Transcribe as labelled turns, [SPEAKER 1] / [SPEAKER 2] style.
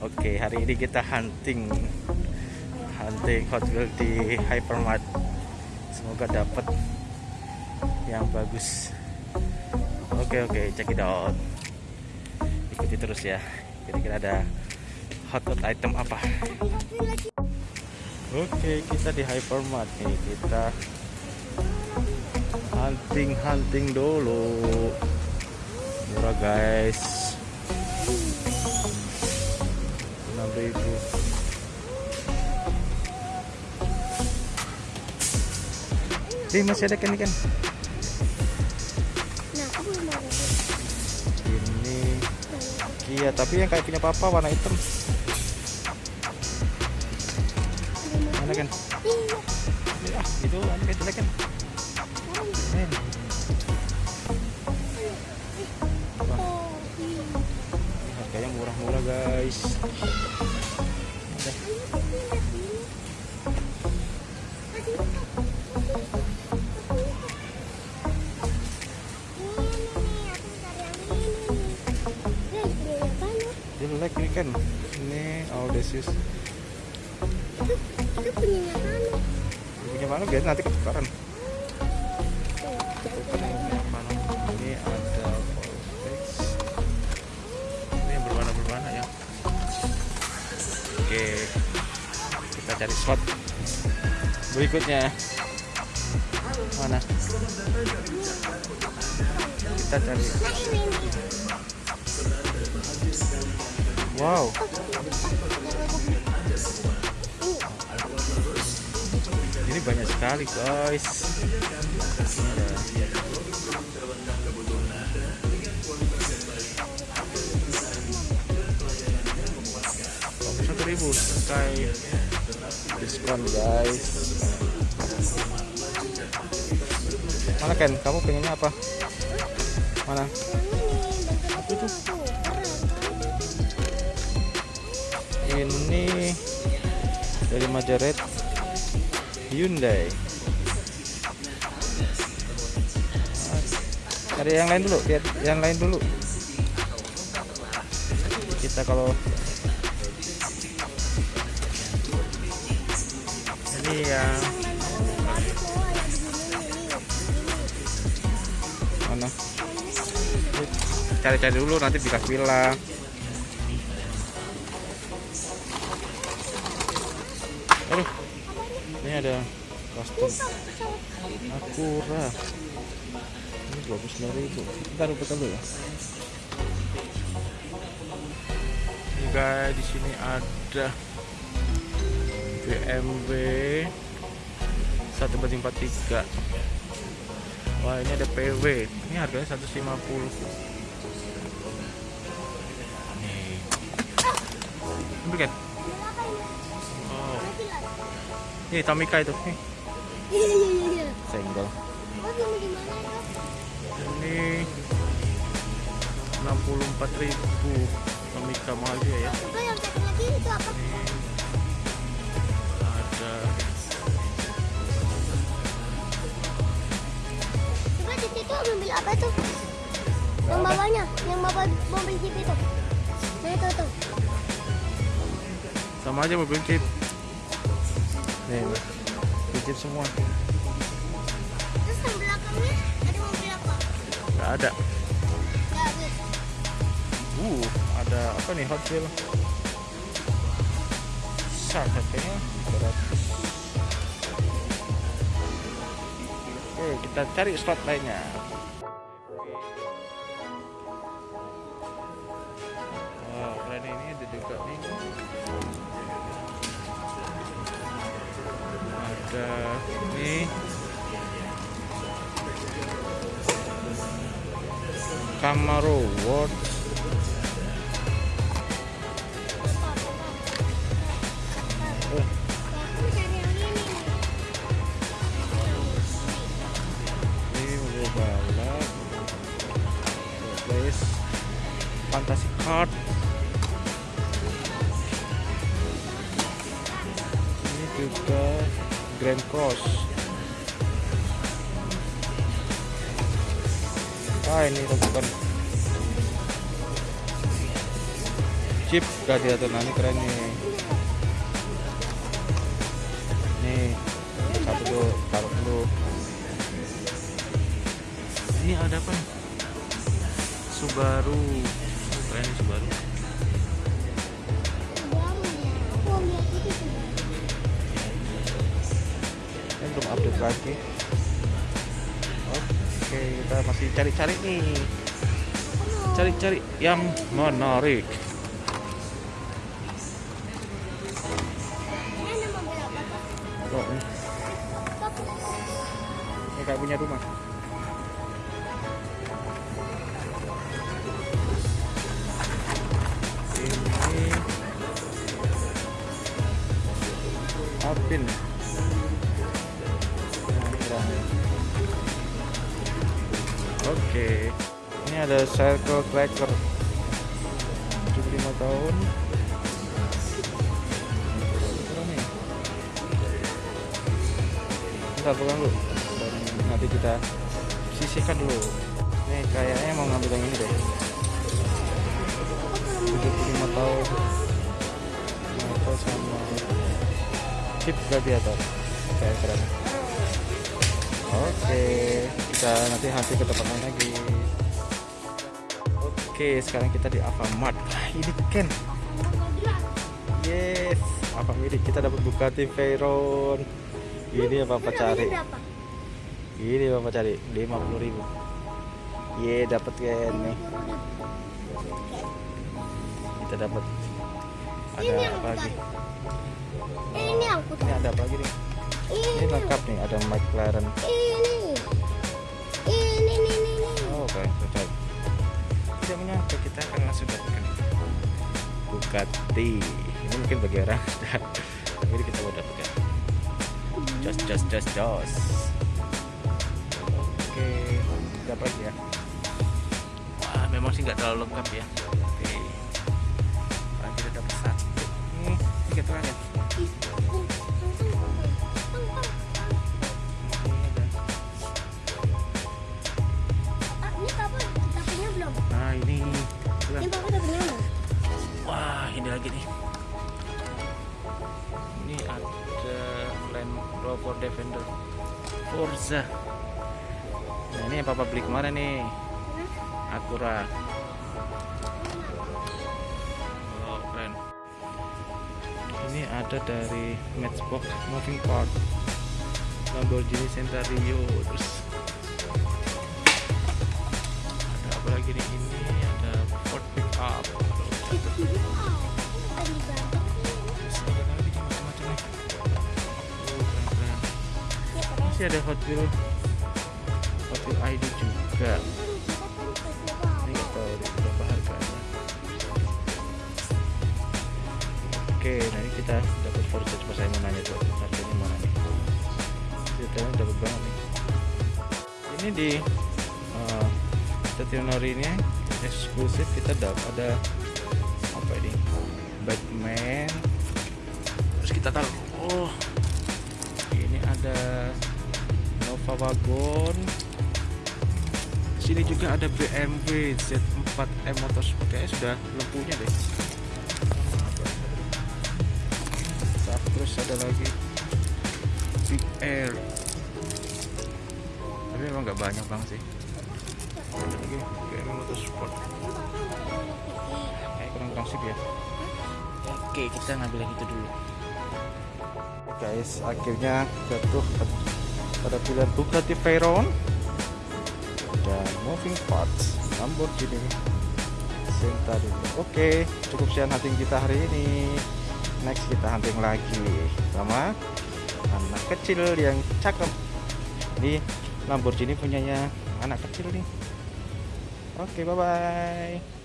[SPEAKER 1] Oke, hari ini kita hunting hunting Hot Wheels di Hypermart. Semoga dapat yang bagus. Oke, oke, check it out. Ikuti terus ya. Kira-kira ada hot hot item apa? Oke, kita di Hypermart nih. Kita hunting hunting dulu. Murah guys. 6000 Ini masih ada kan ikan?
[SPEAKER 2] Nah, aku belum.
[SPEAKER 1] Ini Kia, tapi yang kayak punya papa warna hitam. Mana kan?
[SPEAKER 2] Iya.
[SPEAKER 1] Ah, itu anu kayak jelek kan?
[SPEAKER 2] Iya.
[SPEAKER 1] Harganya murah-murah guys. Jelek ini kan. Ini Audacious.
[SPEAKER 2] Itu punyanya.
[SPEAKER 1] Punya mana biar nanti ketukaran. Bukan yang punya mana. Ini ada Voltex. Ini yang berwarna-berwarna ya. Oke. Kita cari slot berikutnya. Mana? Kita cari. Wow. Ini banyak sekali guys. Satu ribu sky diskon guys mana Ken kamu pengennya apa mana
[SPEAKER 2] Apa itu?
[SPEAKER 1] Ini dari Majoret Hyundai. Ada yang lain dulu lihat yang lain dulu. Kita kalau ini yang mana? Cari-cari dulu nanti bilang-bilang aduh. Ini ada kostum Akura ini 29.000 kita rupiah dulu ya. Guys di sini ada BMW 1 banding 43 wah ini ada PW ini harganya 150 nih. Ambil kan ini Tamika itu nih
[SPEAKER 2] Iya, iya, iya, iya.
[SPEAKER 1] senggol
[SPEAKER 2] Oh, ini di mana itu?
[SPEAKER 1] ini 64.000 Tamika mahal juga ya
[SPEAKER 2] Coba yang satu lagi itu apa?
[SPEAKER 1] ini ada
[SPEAKER 2] Coba di situ mobil apa tuh? Yang bawahnya, yang bawa mobil jeep itu. Nah itu tuh.
[SPEAKER 1] sama aja mobil jeep nih jeep semua.
[SPEAKER 2] Terus yang belakangnya ada mobil apa?
[SPEAKER 1] nggak ada.
[SPEAKER 2] Nggak ada.
[SPEAKER 1] uh ada apa nih Hot Wheel Shark harganya 200 oke kita cari slot lainnya. Wow keren ini ada juga nih ada nih Camaro World.
[SPEAKER 2] Yang ini
[SPEAKER 1] ini ini juga Grand Cross. Ah ini bukan Jeep Gladiator nah ini keren nih. Nih satu dulu taruh dulu. Ini ada apa nih? Subaru. Keren nih Subaru belum update lagi. Oke kita masih cari-cari nih. Cari-cari yang menarik. Oh, ini, kayak punya rumah. Ini. Alpin ada circle tracker 75 tahun. Bentar pegang dulu. Dan nanti kita sisihkan dulu. Ini kayaknya mau ngambil yang ini deh. 75 tahun. Motor sama chip gladiator. Kayak keren. Oke, kita nanti nanti ke tempat lain lagi. Oke, sekarang kita di Alfamart. Wah, ini Ken. Yes, apa ini kita dapat Bugatti Veyron. Ini apa apa cari? Ini apa cari? 50.000 ribu. Ye, dapat Ken nih. Kita dapat ada
[SPEAKER 2] Ini
[SPEAKER 1] apa lagi?
[SPEAKER 2] Eh, ini aku
[SPEAKER 1] Ini ada apa lagi nih? Ini lengkap nih, ada McLaren.
[SPEAKER 2] Ini,
[SPEAKER 1] Tidak menyangka kita akan langsung dapatkan Bugatti. Ini mungkin bagi orang tapi ini kita mau dapatkan. Jos, jos, jos, jos. Oke, dapat ya. Wah, memang sih nggak terlalu lengkap ya. Oke. Sekarang kita dapat satu. Nih, tiga terakhir. Ini
[SPEAKER 2] udah punya belum?
[SPEAKER 1] Wah, ini lagi nih. Ini ada Land Rover Defender Forza. Nah, ini yang papa beli kemarin nih. Acura. Oh, keren. Ini ada dari Matchbox Moving Part Lamborghini Centario terus ada apa lagi nih ini Masih ada Hot Wheel Hot Wheel ID juga. Ini nggak tahu berapa harganya. Oke, ini kita dapat Forza coba saya mau nanya tuh harganya mana nih? Kita dapat banget nih. Ini di uh, ini eksklusif kita dapat ada ini? Batman. Terus kita taruh. Oh, ini ada Nova Wagon. Sini juga ada BMW Z4M Motorsport kayaknya sudah lempunya deh. Terus ada lagi Big Air. Tapi memang nggak banyak bang sih. Ada lagi BMW Motorsport. Sip ya. Oke, kita ngambil yang itu dulu. Guys, akhirnya jatuh pada pilihan Bugatti Veyron dan moving parts Lamborghini Centauro. Oke, cukup sekian hunting kita hari ini. Next kita hunting lagi sama anak kecil yang cakep. Ini Lamborghini punyanya anak kecil nih. Oke, bye bye.